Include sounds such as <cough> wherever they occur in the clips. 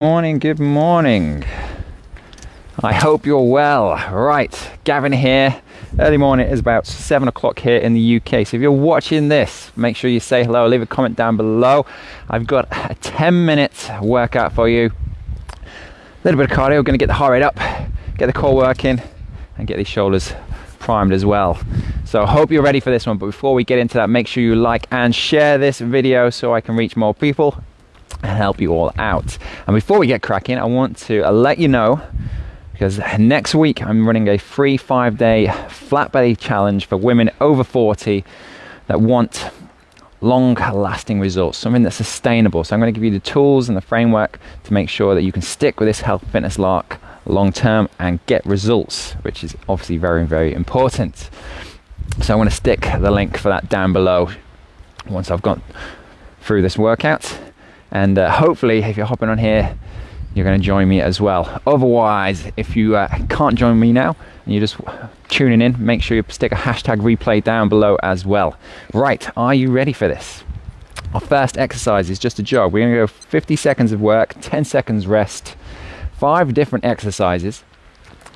Morning, good morning. I hope you're well. Right, Gavin here. Early morning is about seven o'clock here in the UK. So if you're watching this, make sure you say hello, leave a comment down below. I've got a 10 minute workout for you. A little bit of cardio, gonna get the heart rate up, get the core working, and get these shoulders primed as well. So I hope you're ready for this one. But before we get into that, make sure you like and share this video so I can reach more people and help you all out. And before we get cracking, I want to uh, let you know because next week I'm running a free five day flat belly challenge for women over 40 that want long lasting results, something that's sustainable. So I'm going to give you the tools and the framework to make sure that you can stick with this health fitness lark long term and get results, which is obviously very, very important. So I'm going to stick the link for that down below once I've gone through this workout and uh, hopefully if you're hopping on here you're going to join me as well. Otherwise if you uh, can't join me now and you're just tuning in make sure you stick a hashtag replay down below as well. Right are you ready for this? Our first exercise is just a jog. We're going to go 50 seconds of work 10 seconds rest five different exercises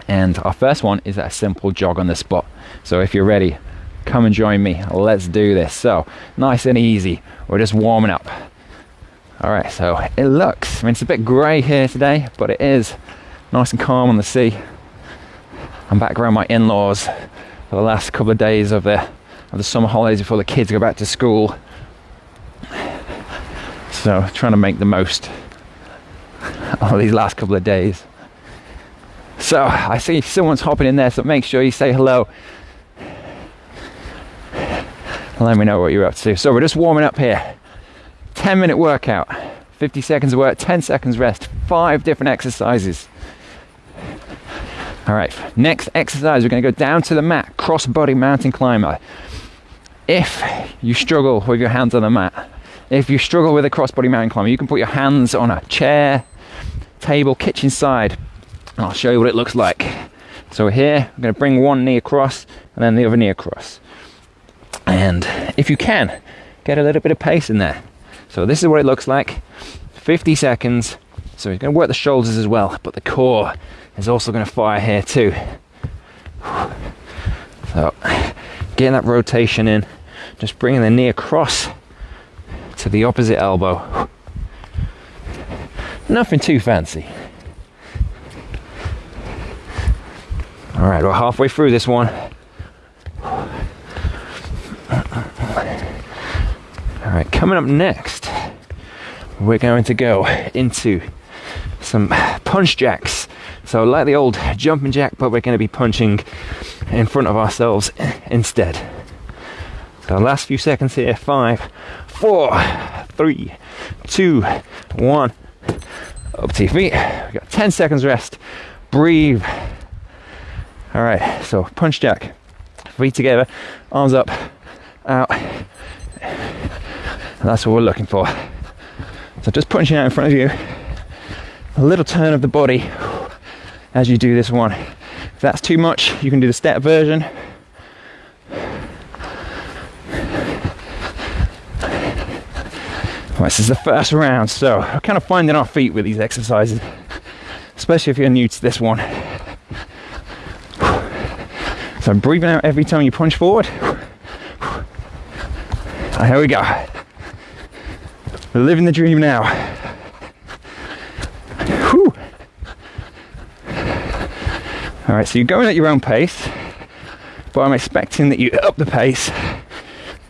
and our first one is a simple jog on the spot. So if you're ready come and join me. Let's do this. So nice and easy. We're just warming up all right, so it looks, I mean, it's a bit grey here today, but it is nice and calm on the sea. I'm back around my in-laws for the last couple of days of the, of the summer holidays before the kids go back to school. So trying to make the most <laughs> of these last couple of days. So I see someone's hopping in there, so make sure you say hello. Let me know what you're up to. So we're just warming up here. 10 minute workout, 50 seconds of work, 10 seconds rest, five different exercises. All right, next exercise, we're gonna go down to the mat, cross body mountain climber. If you struggle with your hands on the mat, if you struggle with a cross body mountain climber, you can put your hands on a chair, table, kitchen side, and I'll show you what it looks like. So here, I'm gonna bring one knee across and then the other knee across. And if you can, get a little bit of pace in there. So this is what it looks like. 50 seconds. So he's going to work the shoulders as well, but the core is also going to fire here too. So getting that rotation in, just bringing the knee across to the opposite elbow. Nothing too fancy. All right, we're halfway through this one. All right, coming up next, we're going to go into some punch jacks. So, like the old jumping jack, but we're going to be punching in front of ourselves instead. So, last few seconds here five, four, three, two, one. Up to your feet. We've got 10 seconds rest. Breathe. All right, so punch jack. Feet together, arms up, out, that's what we're looking for. So just punching out in front of you, a little turn of the body as you do this one. If that's too much, you can do the step version. This is the first round, so we're kind of finding our feet with these exercises, especially if you're new to this one. So I'm breathing out every time you punch forward. Here we go. We're living the dream now. Whew. All right, so you're going at your own pace, but I'm expecting that you up the pace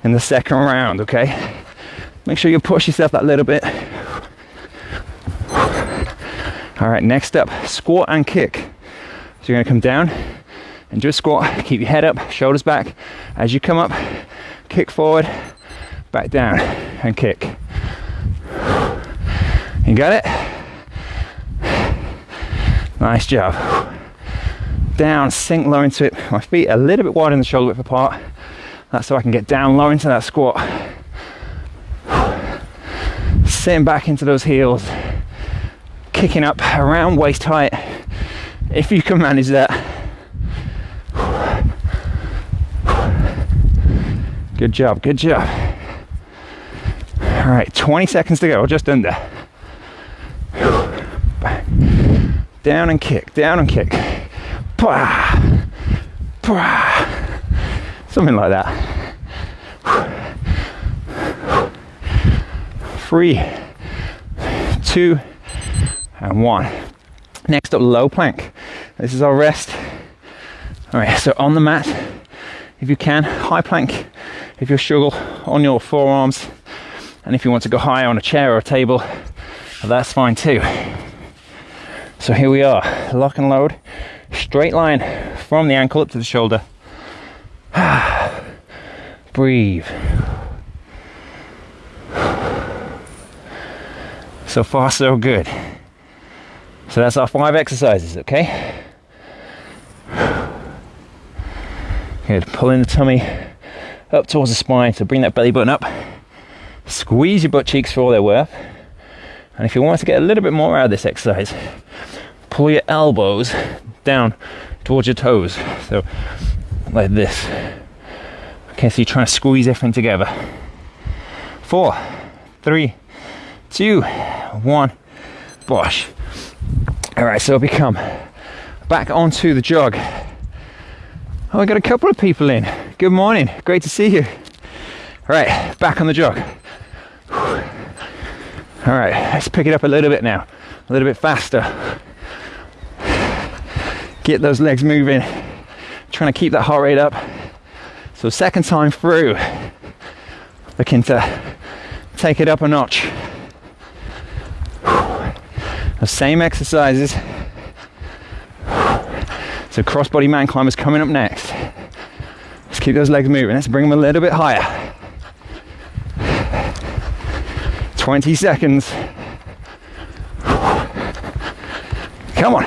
in the second round, okay? Make sure you push yourself that little bit. All right, next up, squat and kick. So you're gonna come down and do a squat, keep your head up, shoulders back. As you come up, kick forward, back down, and kick. You got it? Nice job. Down, sink low into it. My feet a little bit wide in the shoulder width apart. That's so I can get down low into that squat. Sitting back into those heels. Kicking up around waist height. If you can manage that. Good job, good job. All right, 20 seconds to go, just under. Down and kick, down and kick. Pwah, pwah. Something like that. Three, two, and one. Next up, low plank. This is our rest. All right, so on the mat, if you can, high plank. If you struggle on your forearms, and if you want to go higher on a chair or a table, that's fine too. So here we are, lock and load, straight line from the ankle up to the shoulder. <sighs> Breathe. So far, so good. So that's our five exercises, okay? Good. Pulling the tummy up towards the spine. So bring that belly button up. Squeeze your butt cheeks for all they're worth. And if you want to get a little bit more out of this exercise, pull your elbows down towards your toes. So like this. Okay, so you're trying to squeeze everything together. Four, three, two, one, bosh. All right, so we come back onto the jog. Oh, I got a couple of people in. Good morning. Great to see you. All right, back on the jog. All right, let's pick it up a little bit now. A little bit faster. Get those legs moving. Trying to keep that heart rate up. So second time through, looking to take it up a notch. The same exercises. So crossbody mountain climbers coming up next. Let's keep those legs moving. Let's bring them a little bit higher. 20 seconds. Come on.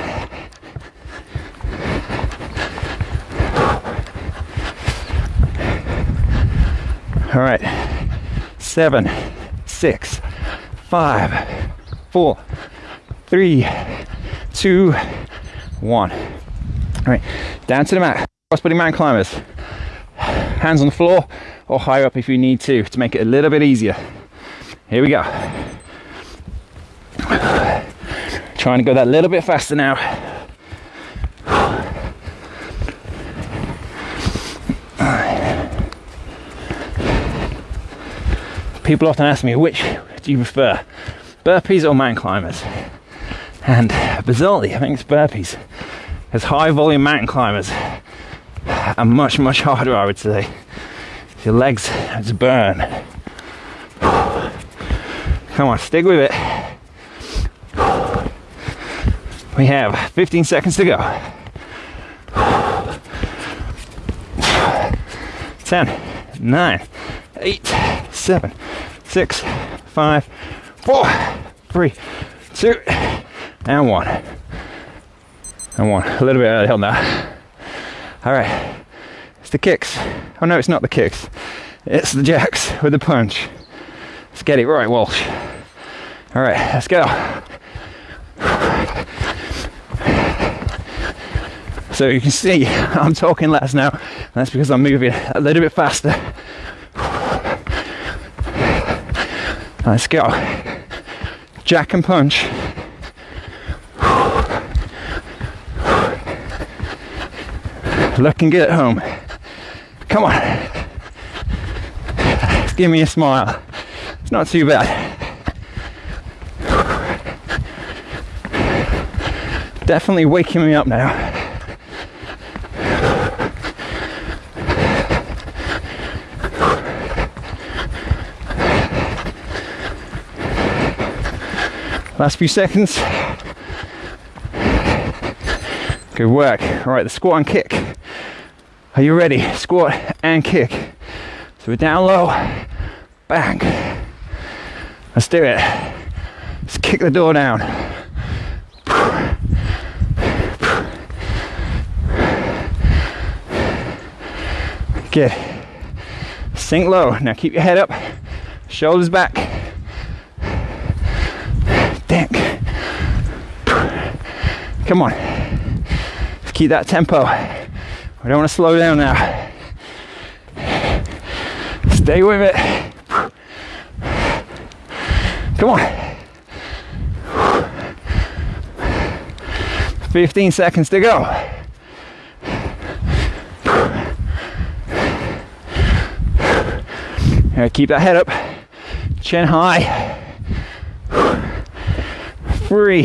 All right. Seven, six, five, four, three, two, one. All right, down to the mat. Crossbody mountain climbers. Hands on the floor or higher up if you need to, to make it a little bit easier. Here we go. Trying to go that little bit faster now. People often ask me, which do you prefer, burpees or mountain climbers? And bizarrely, I think it's burpees. Because high volume mountain climbers are much, much harder, I would say. Your legs just burn. Come on, stick with it. We have 15 seconds to go. 10, 9, 8, 7, 6, 5, 4, 3, 2, and 1. And 1. A little bit out early on that. Alright. It's the kicks. Oh no, it's not the kicks. It's the jacks with the punch. Let's get it right, Walsh. All right, let's go. So you can see I'm talking less now. That's because I'm moving a little bit faster. Let's go. Jack and punch. Looking good at home. Come on. Give me a smile. It's not too bad. Definitely waking me up now. Last few seconds. Good work. All right, the squat and kick. Are you ready? Squat and kick. So we're down low, bang. Let's do it. Let's kick the door down. Good. Sink low. Now keep your head up, shoulders back. Come on. Let's keep that tempo. I don't want to slow down now. Stay with it. Come on. 15 seconds to go. Right, keep that head up, chin high. Three,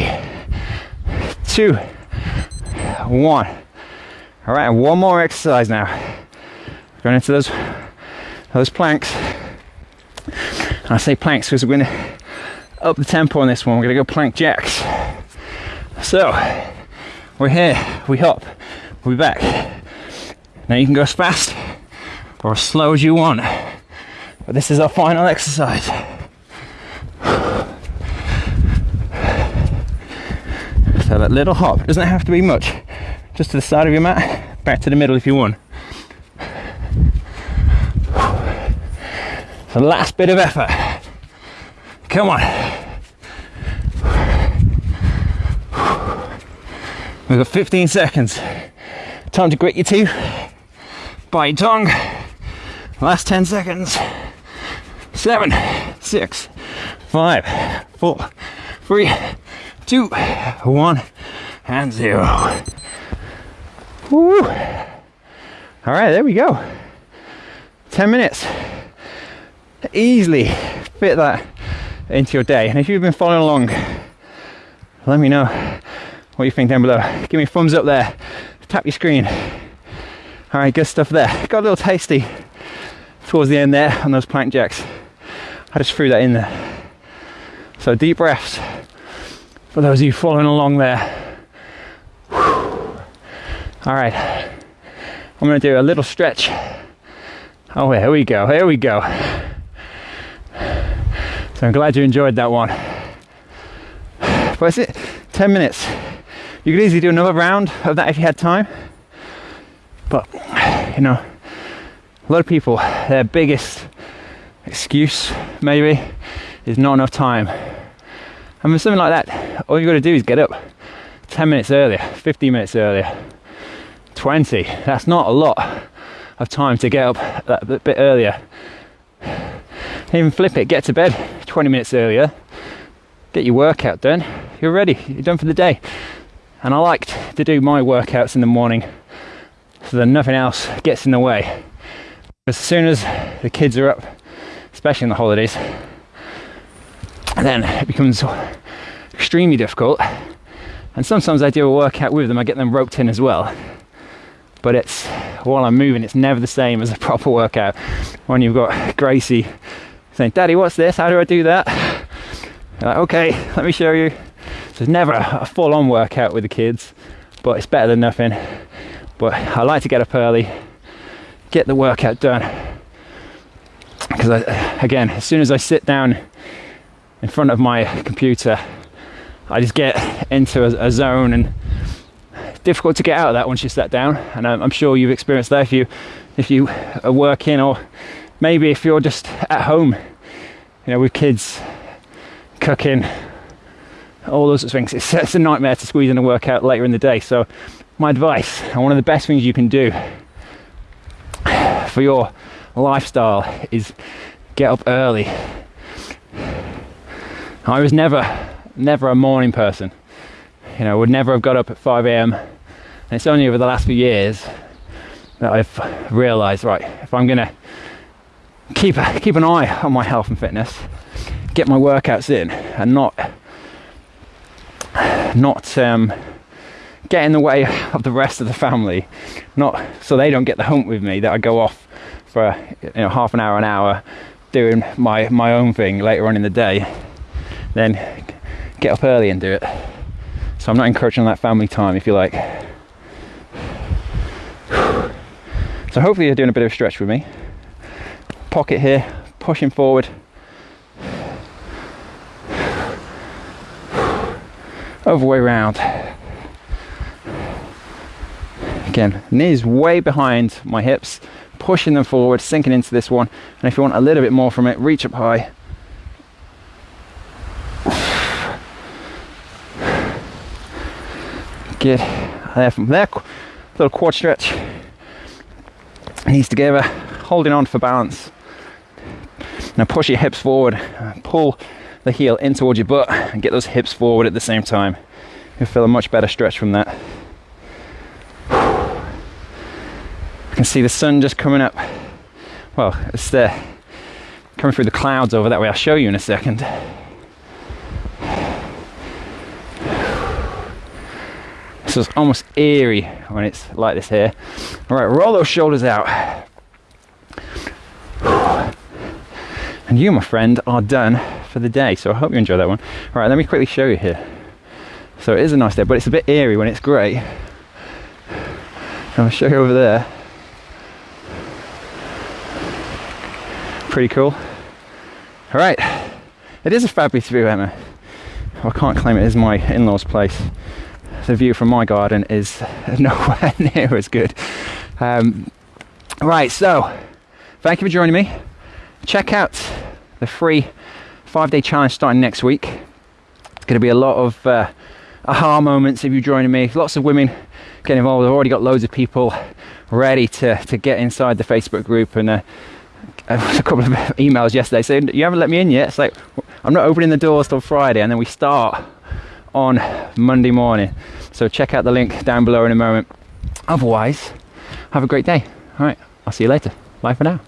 two, one. All right, one more exercise now. Going into those those planks. And I say planks because we're going to up the tempo on this one. We're to go plank jacks. So we're here, we hop, we'll be back. Now you can go as fast or as slow as you want. But this is our final exercise. So that little hop doesn't have to be much. Just to the side of your mat, back to the middle if you want. The last bit of effort. Come on. We've got 15 seconds. Time to grit your teeth, bite your tongue. Last 10 seconds. Seven, six, five, four, three, two, one, and zero. Woo. All right, there we go. 10 minutes. Easily fit that into your day. And if you've been following along, let me know what you think down below. Give me a thumbs up there. Tap your screen. All right, good stuff there. Got a little tasty towards the end there on those plank jacks. I just threw that in there. So deep breaths for those of you following along there. All right, I'm gonna do a little stretch. Oh, here we go, here we go. So I'm glad you enjoyed that one. But it, 10 minutes. You could easily do another round of that if you had time. But, you know, a lot of people, their biggest excuse, maybe, is not enough time. And with something like that, all you've got to do is get up 10 minutes earlier, 15 minutes earlier, 20. That's not a lot of time to get up that bit earlier. Even flip it, get to bed 20 minutes earlier, get your workout done, you're ready, you're done for the day. And I like to do my workouts in the morning so that nothing else gets in the way. As soon as the kids are up, especially in the holidays, then it becomes extremely difficult. And sometimes I do a workout with them, I get them roped in as well. But it's while I'm moving, it's never the same as a proper workout. When you've got Gracie saying, Daddy, what's this? How do I do that? Like, okay, let me show you. So it's never a full on workout with the kids, but it's better than nothing. But I like to get up early, get the workout done. Because again, as soon as I sit down in front of my computer, I just get into a, a zone and difficult to get out of that once you sat down. And I'm, I'm sure you've experienced that if you if you are working or maybe if you're just at home, you know, with kids cooking, all those sorts of things. <laughs> It's, it's a nightmare to squeeze in a workout later in the day. So, my advice, and one of the best things you can do for your lifestyle is get up early. I was never, never a morning person. You know, I would never have got up at 5 a.m. And it's only over the last few years that I've realised, right, if I'm gonna keep keep an eye on my health and fitness, get my workouts in, and not not um, get in the way of the rest of the family, not so they don't get the hump with me that I go off for you know half an hour, an hour, doing my my own thing later on in the day, then get up early and do it. So I'm not encouraging that family time, if you like. So hopefully you're doing a bit of a stretch with me. Pocket here, pushing forward. Other way round. Again, knees way behind my hips, pushing them forward, sinking into this one. And if you want a little bit more from it, reach up high. Good. There from there, little quad stretch knees together, holding on for balance. Now push your hips forward, pull the heel in towards your butt and get those hips forward at the same time. You'll feel a much better stretch from that. I can see the sun just coming up. Well, it's there, coming through the clouds over that way. I'll show you in a second. So it's almost eerie when it's like this here. All right, roll those shoulders out. And you, my friend, are done for the day. So I hope you enjoy that one. All right, let me quickly show you here. So it is a nice day, but it's a bit eerie when it's grey. I'll show you over there. Pretty cool. All right, it is a fabulous view, Emma. I can't claim it is my in-laws' place. The view from my garden is <laughs> nowhere near as good. Um, right, so thank you for joining me. Check out the free five-day challenge starting next week. It's going to be a lot of uh, aha moments if you're joining me. Lots of women get involved. I've already got loads of people ready to, to get inside the Facebook group and uh, <laughs> a couple of emails yesterday saying you haven't let me in yet. It's like I'm not opening the doors till Friday, and then we start on Monday morning. So check out the link down below in a moment. Otherwise, have a great day. All right, I'll see you later. Bye for now.